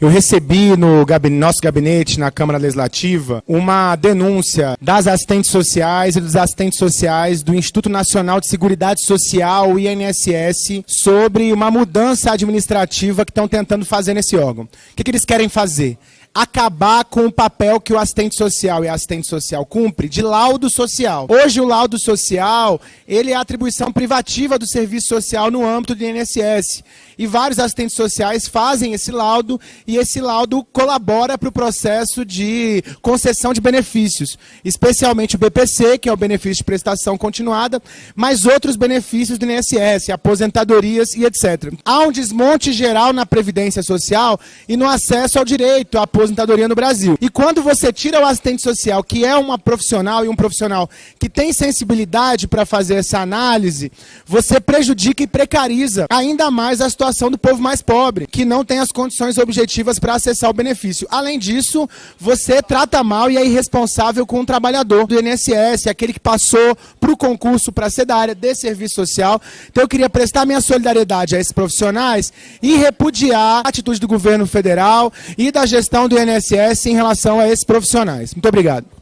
Eu recebi no gabinete, nosso gabinete, na Câmara Legislativa, uma denúncia das assistentes sociais e dos assistentes sociais do Instituto Nacional de Seguridade Social, INSS, sobre uma mudança administrativa que estão tentando fazer nesse órgão. O que, que eles querem fazer? Acabar com o papel que o assistente social e a assistente social cumpre de laudo social. Hoje o laudo social, ele é atribuição privativa do serviço social no âmbito do INSS. E vários assistentes sociais fazem esse laudo e esse laudo colabora para o processo de concessão de benefícios, especialmente o BPC, que é o benefício de prestação continuada, mas outros benefícios do INSS, aposentadorias e etc. Há um desmonte geral na previdência social e no acesso ao direito à aposentadoria no Brasil. E quando você tira o assistente social, que é uma profissional e um profissional que tem sensibilidade para fazer essa análise, você prejudica e precariza ainda mais a situação do povo mais pobre, que não tem as condições objetivas para acessar o benefício. Além disso, você trata mal e é irresponsável com o trabalhador do INSS, aquele que passou para o concurso para ser da área de serviço social. Então eu queria prestar minha solidariedade a esses profissionais e repudiar a atitude do governo federal e da gestão do INSS em relação a esses profissionais. Muito obrigado.